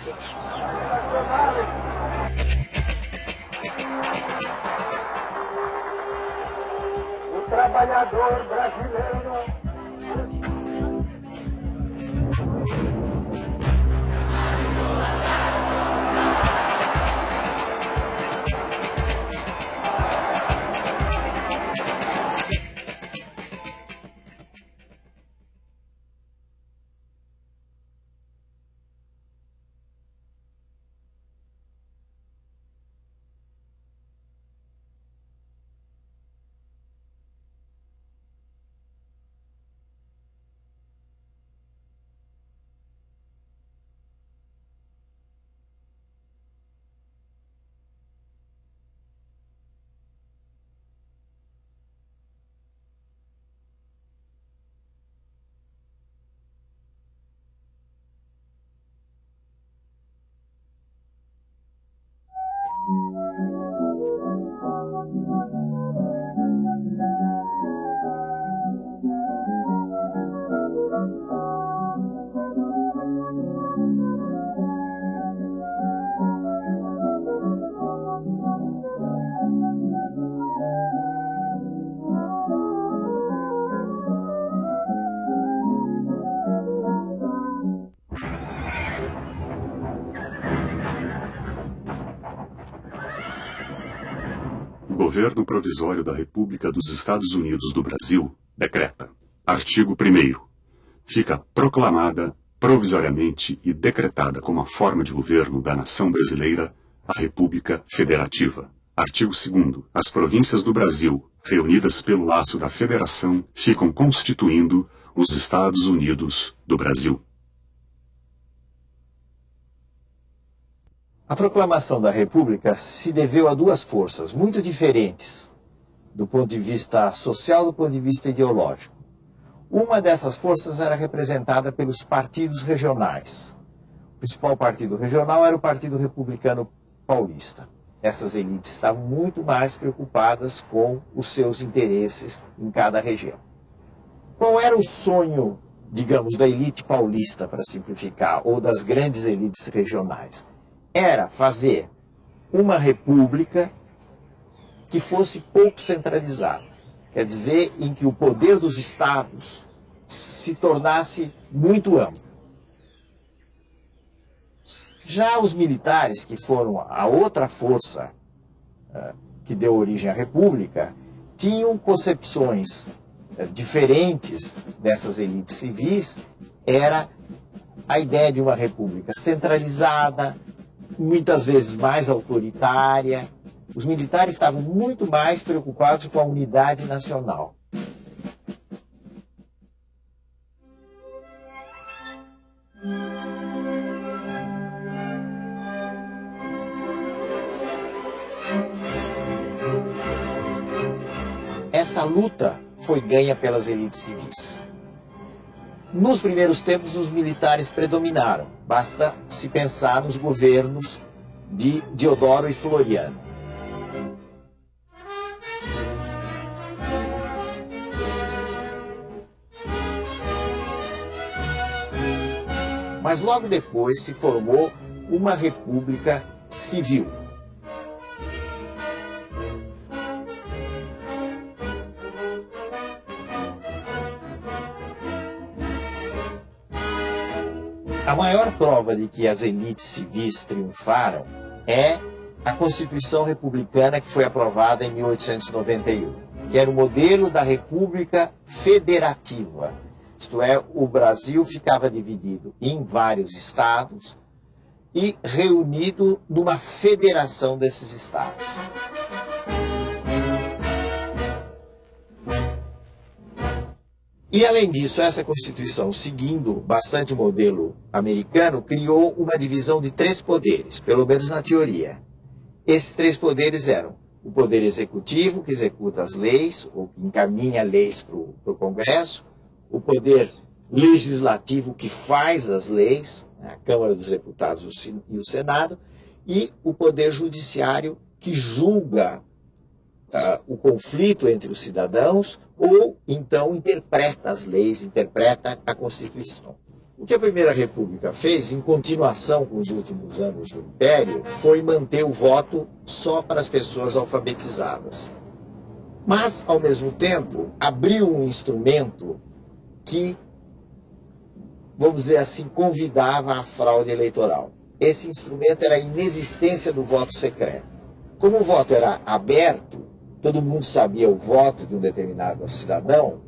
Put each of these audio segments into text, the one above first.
O trabalhador brasileiro Governo Provisório da República dos Estados Unidos do Brasil decreta. Artigo 1 Fica proclamada, provisoriamente e decretada como a forma de governo da nação brasileira a República Federativa. Artigo 2 As províncias do Brasil, reunidas pelo laço da Federação, ficam constituindo os Estados Unidos do Brasil. A proclamação da República se deveu a duas forças muito diferentes do ponto de vista social, do ponto de vista ideológico. Uma dessas forças era representada pelos partidos regionais. O principal partido regional era o Partido Republicano Paulista. Essas elites estavam muito mais preocupadas com os seus interesses em cada região. Qual era o sonho, digamos, da elite paulista, para simplificar, ou das grandes elites regionais? Era fazer uma república que fosse pouco centralizada. Quer dizer, em que o poder dos estados se tornasse muito amplo. Já os militares, que foram a outra força uh, que deu origem à república, tinham concepções uh, diferentes dessas elites civis. Era a ideia de uma república centralizada, muitas vezes mais autoritária. Os militares estavam muito mais preocupados com a unidade nacional. Essa luta foi ganha pelas elites civis. Nos primeiros tempos, os militares predominaram. Basta se pensar nos governos de Diodoro e Floriano. Mas logo depois se formou uma república civil. Maior prova de que as elites civis triunfaram é a Constituição Republicana que foi aprovada em 1891, que era o modelo da República Federativa. Isto é, o Brasil ficava dividido em vários estados e reunido numa federação desses estados. E além disso, essa Constituição, seguindo bastante o modelo americano, criou uma divisão de três poderes, pelo menos na teoria. Esses três poderes eram o poder executivo, que executa as leis, ou que encaminha leis para o Congresso, o poder legislativo, que faz as leis, né, a Câmara dos Deputados e o Senado, e o poder judiciário, que julga uh, o conflito entre os cidadãos ou então interpreta as leis, interpreta a Constituição. O que a Primeira República fez, em continuação com os últimos anos do Império, foi manter o voto só para as pessoas alfabetizadas. Mas, ao mesmo tempo, abriu um instrumento que, vamos dizer assim, convidava à fraude eleitoral. Esse instrumento era a inexistência do voto secreto. Como o voto era aberto, todo mundo sabia o voto de um determinado cidadão,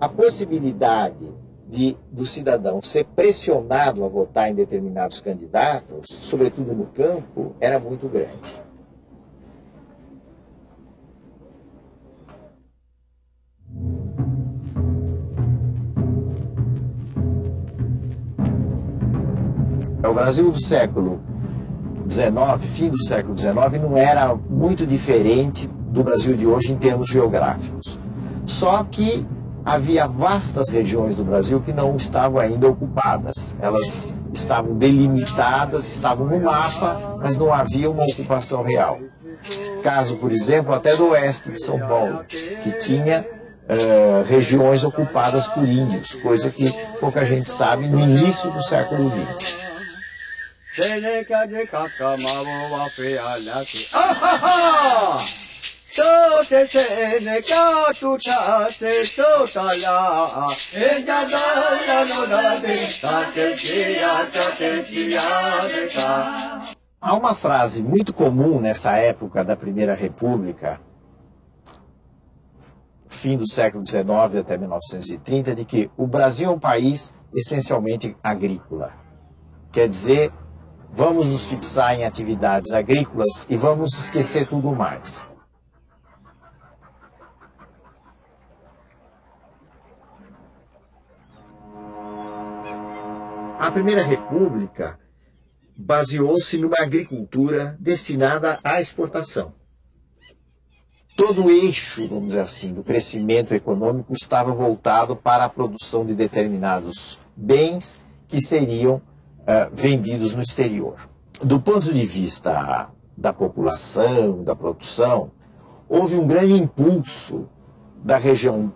a possibilidade de, do cidadão ser pressionado a votar em determinados candidatos, sobretudo no campo, era muito grande. O Brasil do século XIX, fim do século XIX, não era muito diferente do Brasil de hoje em termos geográficos. Só que havia vastas regiões do Brasil que não estavam ainda ocupadas. Elas estavam delimitadas, estavam no mapa, mas não havia uma ocupação real. Caso, por exemplo, até do oeste de São Paulo, que tinha uh, regiões ocupadas por índios, coisa que pouca gente sabe no início do século XX. Há uma frase muito comum nessa época da Primeira República, fim do século XIX até 1930, de que o Brasil é um país essencialmente agrícola. Quer dizer, vamos nos fixar em atividades agrícolas e vamos esquecer tudo mais. A Primeira República baseou-se numa agricultura destinada à exportação. Todo o eixo, vamos dizer assim, do crescimento econômico estava voltado para a produção de determinados bens que seriam uh, vendidos no exterior. Do ponto de vista da população, da produção, houve um grande impulso da região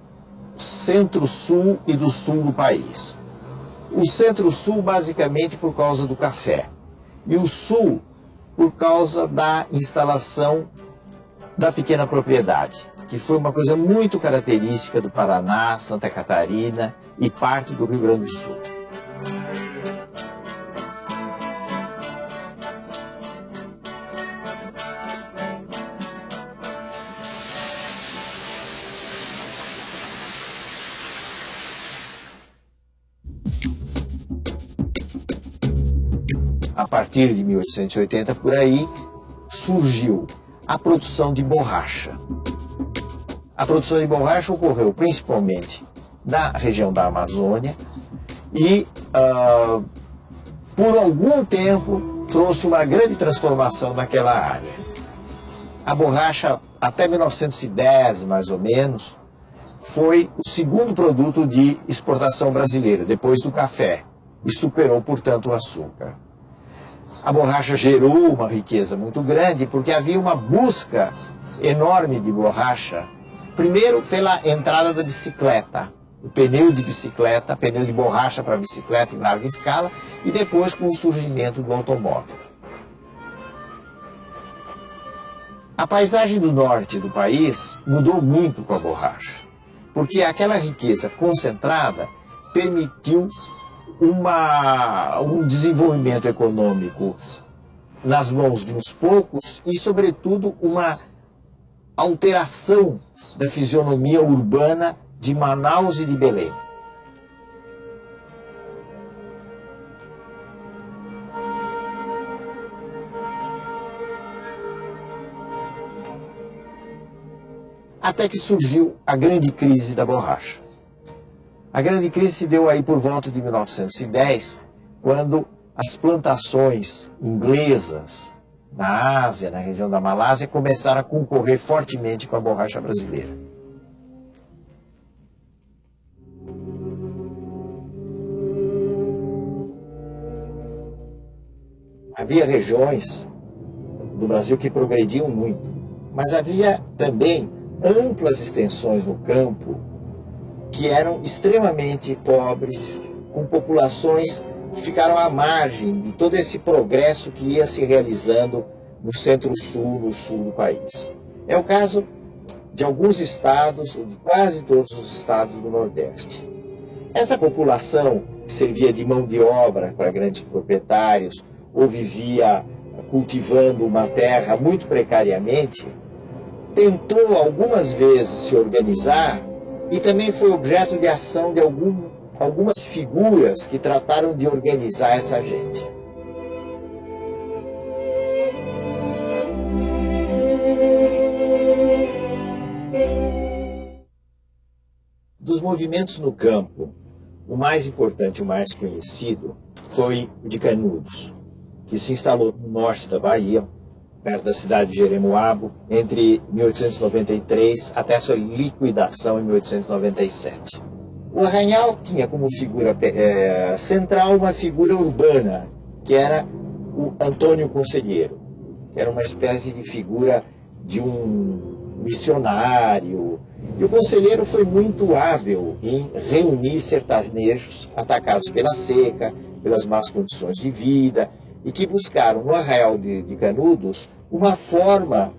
centro-sul e do sul do país. O centro-sul, basicamente, por causa do café. E o sul, por causa da instalação da pequena propriedade, que foi uma coisa muito característica do Paraná, Santa Catarina e parte do Rio Grande do Sul. A partir de 1880 por aí, surgiu a produção de borracha. A produção de borracha ocorreu principalmente na região da Amazônia e, uh, por algum tempo, trouxe uma grande transformação naquela área. A borracha, até 1910, mais ou menos, foi o segundo produto de exportação brasileira, depois do café, e superou, portanto, o açúcar a borracha gerou uma riqueza muito grande porque havia uma busca enorme de borracha. Primeiro pela entrada da bicicleta, o pneu de bicicleta, pneu de borracha para bicicleta em larga escala, e depois com o surgimento do automóvel. A paisagem do norte do país mudou muito com a borracha, porque aquela riqueza concentrada permitiu uma, um desenvolvimento econômico nas mãos de uns poucos e, sobretudo, uma alteração da fisionomia urbana de Manaus e de Belém. Até que surgiu a grande crise da borracha. A grande crise se deu aí por volta de 1910, quando as plantações inglesas na Ásia, na região da Malásia, começaram a concorrer fortemente com a borracha brasileira. Havia regiões do Brasil que progrediam muito, mas havia também amplas extensões no campo que eram extremamente pobres, com populações que ficaram à margem de todo esse progresso que ia se realizando no centro-sul, no sul do país. É o caso de alguns estados, ou de quase todos os estados do Nordeste. Essa população que servia de mão de obra para grandes proprietários ou vivia cultivando uma terra muito precariamente, tentou algumas vezes se organizar e também foi objeto de ação de algum, algumas figuras que trataram de organizar essa gente. Dos movimentos no campo, o mais importante, o mais conhecido, foi o de Canudos, que se instalou no norte da Bahia, perto da cidade de Jeremoabo, entre 1893 até sua liquidação em 1897. O Arranhal tinha como figura é, central uma figura urbana, que era o Antônio Conselheiro, que era uma espécie de figura de um missionário. E o conselheiro foi muito hábil em reunir sertanejos atacados pela seca, pelas más condições de vida, e que buscaram no Arraial de, de Canudos uma forma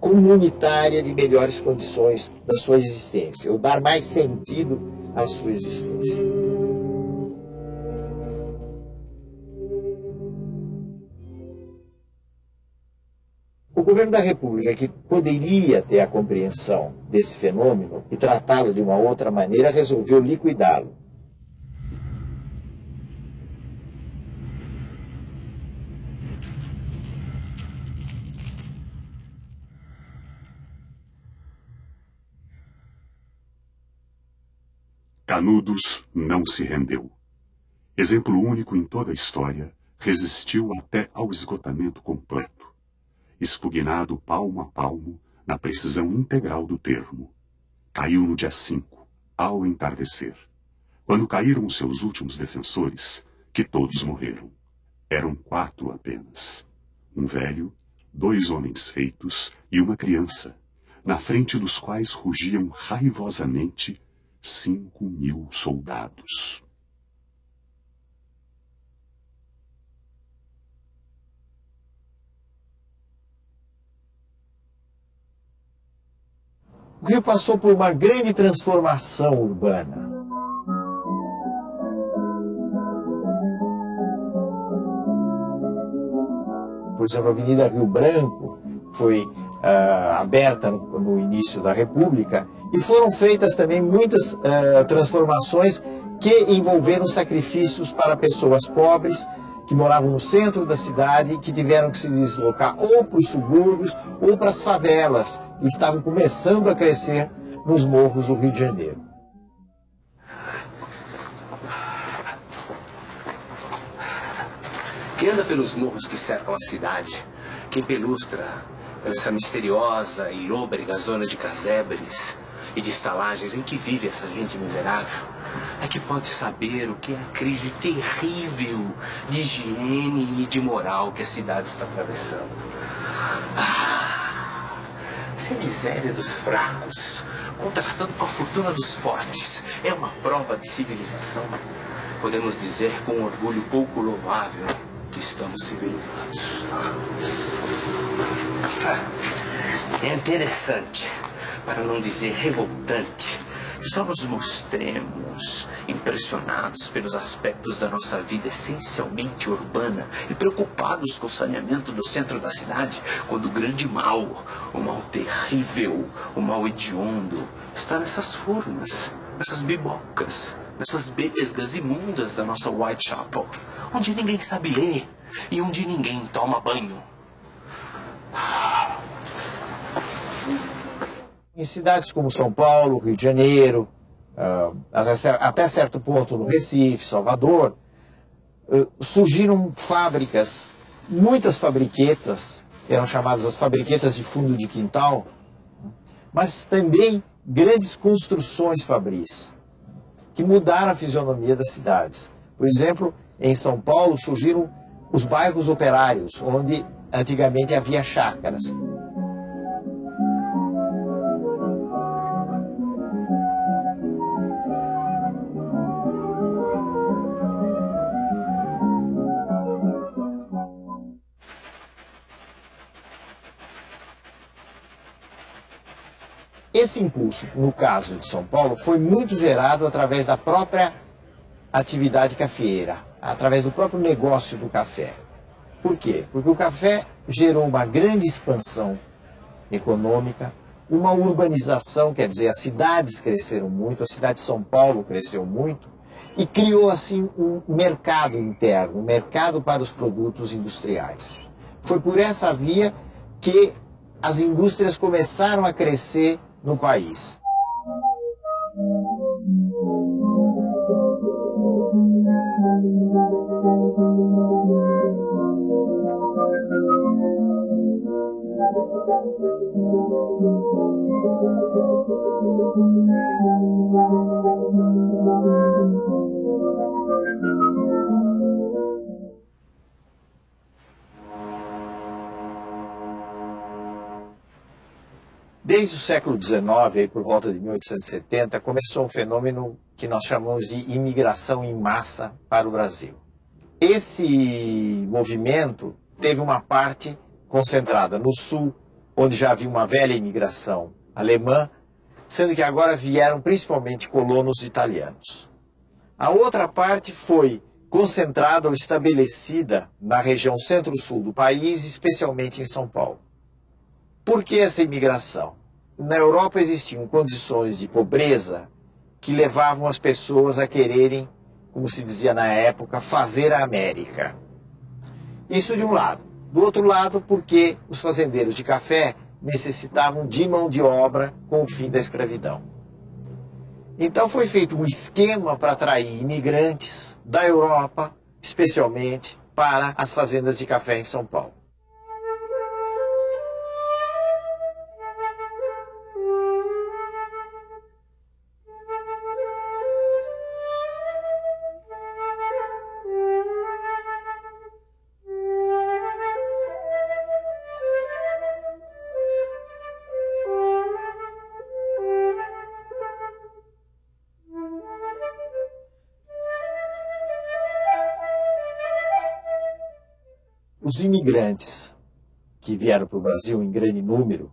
comunitária de melhores condições da sua existência, ou dar mais sentido à sua existência. O governo da República, que poderia ter a compreensão desse fenômeno e tratá-lo de uma outra maneira, resolveu liquidá-lo. Canudos não se rendeu. Exemplo único em toda a história, resistiu até ao esgotamento completo, expugnado palmo a palmo na precisão integral do termo. Caiu no dia 5, ao entardecer. Quando caíram os seus últimos defensores, que todos morreram. Eram quatro apenas. Um velho, dois homens feitos e uma criança, na frente dos quais rugiam raivosamente cinco mil soldados. O Rio passou por uma grande transformação urbana. Por exemplo, a Avenida Rio Branco foi uh, aberta no, no, início da República, e foram feitas também muitas uh, transformações que envolveram sacrifícios para pessoas pobres que moravam no centro da cidade, que tiveram que se deslocar ou para os subúrbios ou para as favelas, que estavam começando a crescer nos morros do Rio de Janeiro. Quem anda pelos morros que cercam a cidade, quem pelustra essa misteriosa e lôbrega zona de casebres e de estalagens em que vive essa gente miserável, é que pode saber o que é a crise terrível de higiene e de moral que a cidade está atravessando. Ah, se a miséria dos fracos, contrastando com a fortuna dos fortes, é uma prova de civilização, podemos dizer com orgulho pouco louvável que estamos civilizados. É interessante, para não dizer revoltante, só nos mostremos impressionados pelos aspectos da nossa vida essencialmente urbana e preocupados com o saneamento do centro da cidade, quando o grande mal, o mal terrível, o mal hediondo, está nessas formas, nessas bibocas, nessas betesgas imundas da nossa Whitechapel, onde ninguém sabe ler e onde ninguém toma banho. Em cidades como São Paulo, Rio de Janeiro, uh, até certo ponto no Recife, Salvador, uh, surgiram fábricas, muitas fabriquetas, eram chamadas as fabriquetas de fundo de quintal, mas também grandes construções fabris, que mudaram a fisionomia das cidades. Por exemplo, em São Paulo surgiram os bairros operários, onde antigamente havia chácaras. Esse impulso, no caso de São Paulo, foi muito gerado através da própria atividade cafeeira, através do próprio negócio do café. Por quê? Porque o café gerou uma grande expansão econômica, uma urbanização, quer dizer, as cidades cresceram muito, a cidade de São Paulo cresceu muito, e criou assim um mercado interno, um mercado para os produtos industriais. Foi por essa via que as indústrias começaram a crescer no país. Desde o século XIX, aí por volta de 1870, começou um fenômeno que nós chamamos de imigração em massa para o Brasil. Esse movimento teve uma parte concentrada no sul, onde já havia uma velha imigração alemã, sendo que agora vieram principalmente colonos italianos. A outra parte foi concentrada ou estabelecida na região centro-sul do país, especialmente em São Paulo. Por que essa imigração? Na Europa existiam condições de pobreza que levavam as pessoas a quererem, como se dizia na época, fazer a América. Isso de um lado. Do outro lado, porque os fazendeiros de café necessitavam de mão de obra com o fim da escravidão. Então foi feito um esquema para atrair imigrantes da Europa, especialmente para as fazendas de café em São Paulo. Os imigrantes que vieram para o Brasil em grande número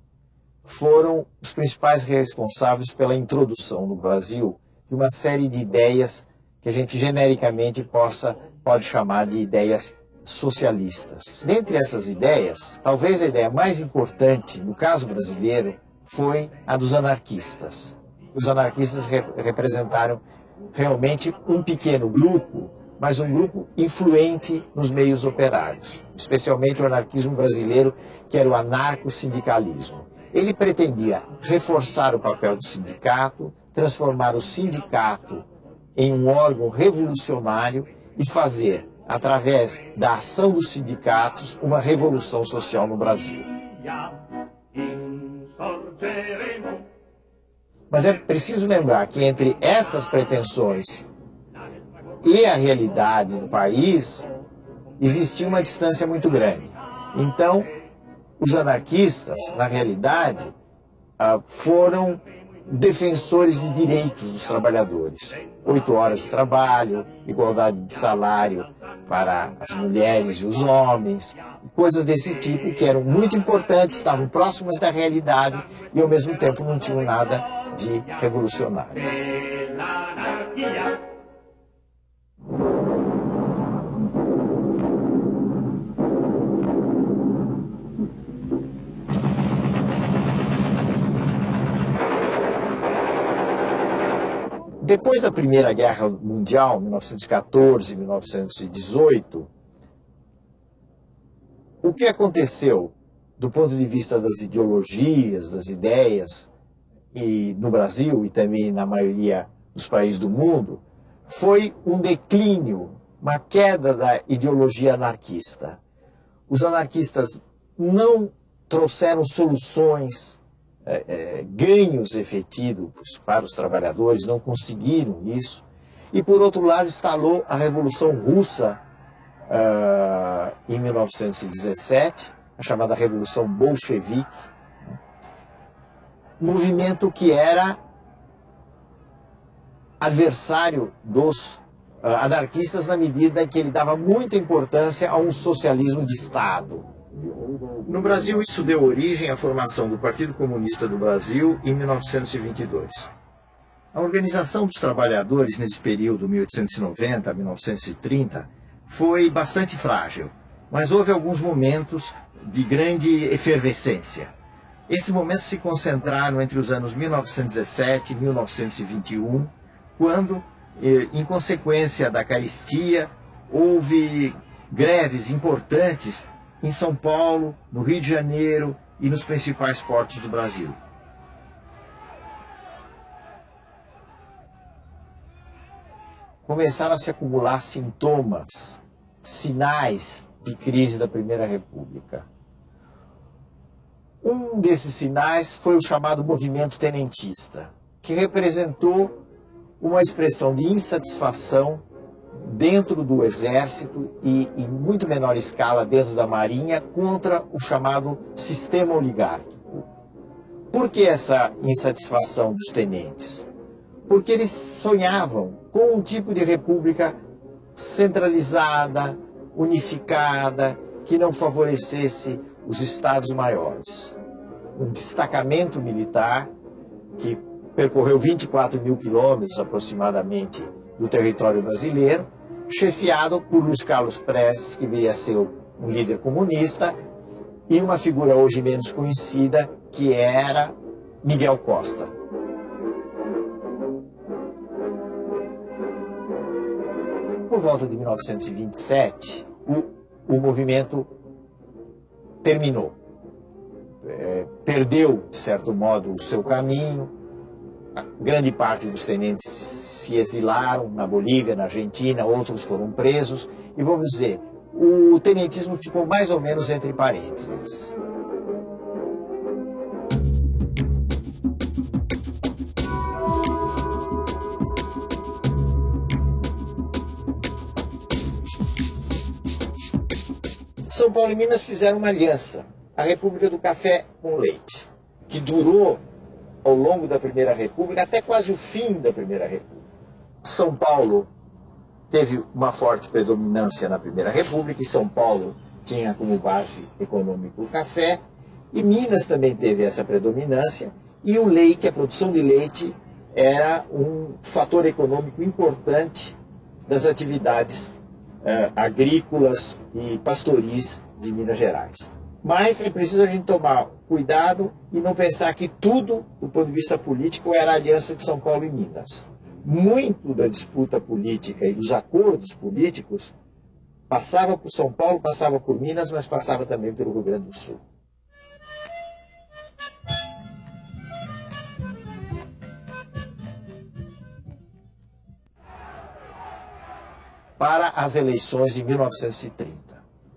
foram os principais responsáveis pela introdução no Brasil de uma série de ideias que a gente genericamente possa pode chamar de ideias socialistas. Dentre essas ideias, talvez a ideia mais importante no caso brasileiro foi a dos anarquistas. Os anarquistas representaram realmente um pequeno grupo mas um grupo influente nos meios operários, especialmente o anarquismo brasileiro, que era o anarco-sindicalismo. Ele pretendia reforçar o papel do sindicato, transformar o sindicato em um órgão revolucionário e fazer, através da ação dos sindicatos, uma revolução social no Brasil. Mas é preciso lembrar que entre essas pretensões e a realidade do país, existia uma distância muito grande. Então, os anarquistas, na realidade, ah, foram defensores de direitos dos trabalhadores. Oito horas de trabalho, igualdade de salário para as mulheres e os homens, coisas desse tipo que eram muito importantes, estavam próximas da realidade e ao mesmo tempo não tinham nada de revolucionários. Depois da Primeira Guerra Mundial, 1914, 1918, o que aconteceu do ponto de vista das ideologias, das ideias, e no Brasil e também na maioria dos países do mundo, foi um declínio, uma queda da ideologia anarquista. Os anarquistas não trouxeram soluções é, é, ganhos efetivos para os trabalhadores, não conseguiram isso. E, por outro lado, instalou a Revolução Russa uh, em 1917, a chamada Revolução Bolchevique, movimento que era adversário dos uh, anarquistas na medida em que ele dava muita importância a um socialismo de Estado. No Brasil, isso deu origem à formação do Partido Comunista do Brasil em 1922. A organização dos trabalhadores nesse período, 1890 a 1930, foi bastante frágil, mas houve alguns momentos de grande efervescência. Esses momentos se concentraram entre os anos 1917 e 1921, quando, eh, em consequência da caristia, houve greves importantes em São Paulo, no Rio de Janeiro e nos principais portos do Brasil. Começaram a se acumular sintomas, sinais de crise da Primeira República. Um desses sinais foi o chamado movimento tenentista, que representou uma expressão de insatisfação dentro do exército e em muito menor escala dentro da marinha contra o chamado sistema oligárquico. Por que essa insatisfação dos tenentes? Porque eles sonhavam com um tipo de república centralizada, unificada, que não favorecesse os estados maiores. Um destacamento militar que percorreu 24 mil quilômetros aproximadamente do território brasileiro, chefiado por Luiz Carlos Prestes, que viria a ser um líder comunista, e uma figura hoje menos conhecida, que era Miguel Costa. Por volta de 1927, o o movimento terminou. É, perdeu, de certo modo, o seu caminho. A grande parte dos tenentes se exilaram na Bolívia, na Argentina, outros foram presos. E vamos dizer, o tenentismo ficou mais ou menos entre parênteses. São Paulo e Minas fizeram uma aliança, a República do Café com Leite, que durou ao longo da Primeira República até quase o fim da Primeira República. São Paulo teve uma forte predominância na Primeira República e São Paulo tinha como base econômica o café e Minas também teve essa predominância e o leite, a produção de leite era um fator econômico importante das atividades uh, agrícolas e pastoris de Minas Gerais. Mas é preciso a gente tomar cuidado e não pensar que tudo, do ponto de vista político, era a aliança de São Paulo e Minas. Muito da disputa política e dos acordos políticos passava por São Paulo, passava por Minas, mas passava também pelo Rio Grande do Sul. para as eleições de 1930.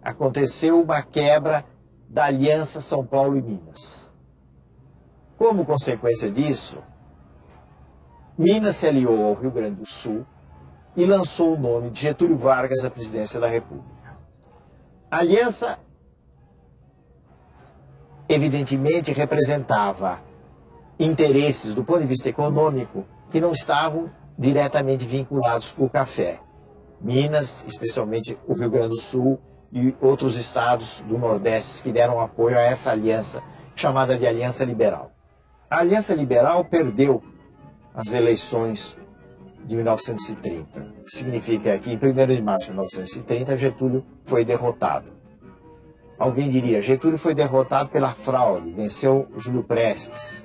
Aconteceu uma quebra da aliança São Paulo e Minas. Como consequência disso, Minas se aliou ao Rio Grande do Sul e lançou o nome de Getúlio Vargas à presidência da República. A aliança, evidentemente, representava interesses do ponto de vista econômico que não estavam diretamente vinculados com o café. Minas, especialmente o Rio Grande do Sul e outros estados do Nordeste que deram apoio a essa aliança, chamada de Aliança Liberal. A Aliança Liberal perdeu as eleições de 1930. Significa que em 1 de março de 1930 Getúlio foi derrotado. Alguém diria, Getúlio foi derrotado pela fraude, venceu Júlio Prestes,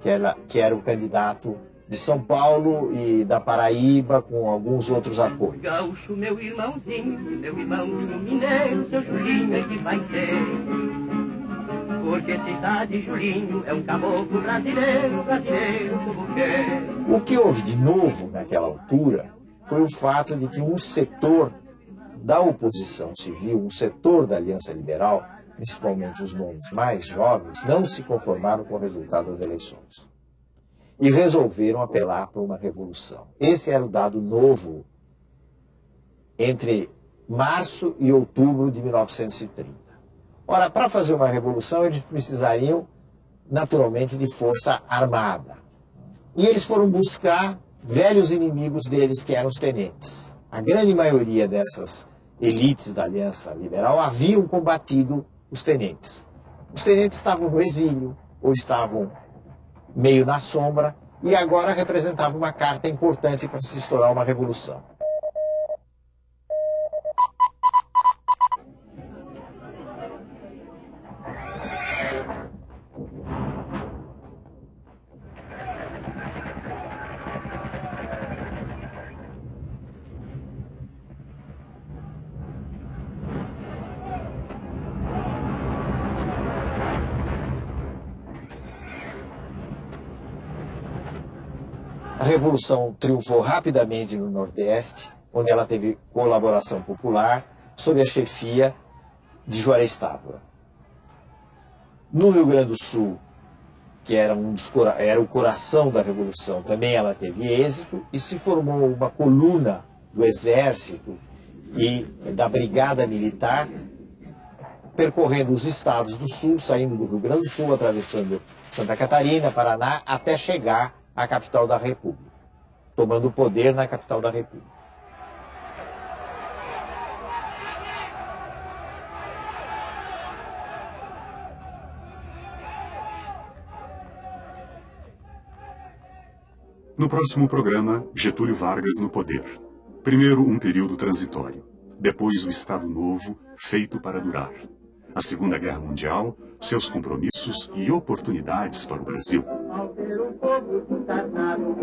que era, que era o candidato de São Paulo e da Paraíba, com alguns outros apoios. Gaúcho, meu irmãozinho, meu irmãozinho mineiro, seu Julinho é que vai ter. Porque cidade Julinho é um caboclo brasileiro, brasileiro como quer. O que houve de novo naquela altura foi o fato de que um setor da oposição civil, um setor da Aliança Liberal, principalmente os nomes mais jovens, não se conformaram com o resultado das eleições e resolveram apelar para uma revolução. Esse era o dado novo entre março e outubro de 1930. Ora, para fazer uma revolução, eles precisariam, naturalmente, de força armada. E eles foram buscar velhos inimigos deles, que eram os tenentes. A grande maioria dessas elites da Aliança Liberal haviam combatido os tenentes. Os tenentes estavam no exílio, ou estavam meio na sombra, e agora representava uma carta importante para se estourar uma revolução. Revolução triunfou rapidamente no Nordeste, onde ela teve colaboração popular, sob a chefia de Juarez Távora. No Rio Grande do Sul, que era, um dos, era o coração da Revolução, também ela teve êxito e se formou uma coluna do Exército e da Brigada Militar, percorrendo os estados do Sul, saindo do Rio Grande do Sul, atravessando Santa Catarina, Paraná, até chegar à capital da República, tomando o poder na capital da República. No próximo programa, Getúlio Vargas no poder. Primeiro, um período transitório. Depois, o Estado Novo, feito para durar. A Segunda Guerra Mundial, seus compromissos e oportunidades para o Brasil. Um povo desencarnado,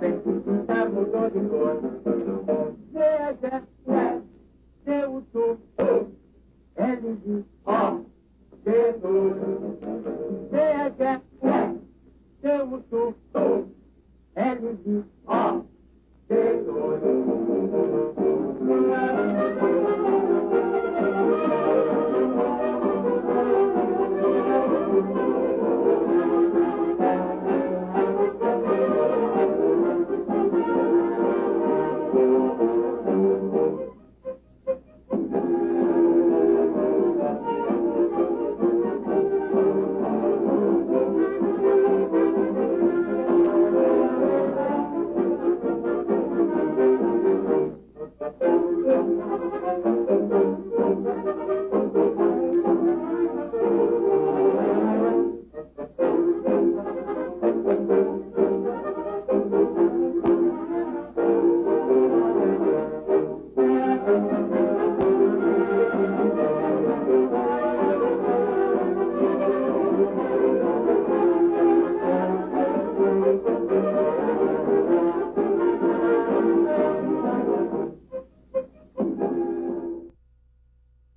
sem se pintar mudou de cor.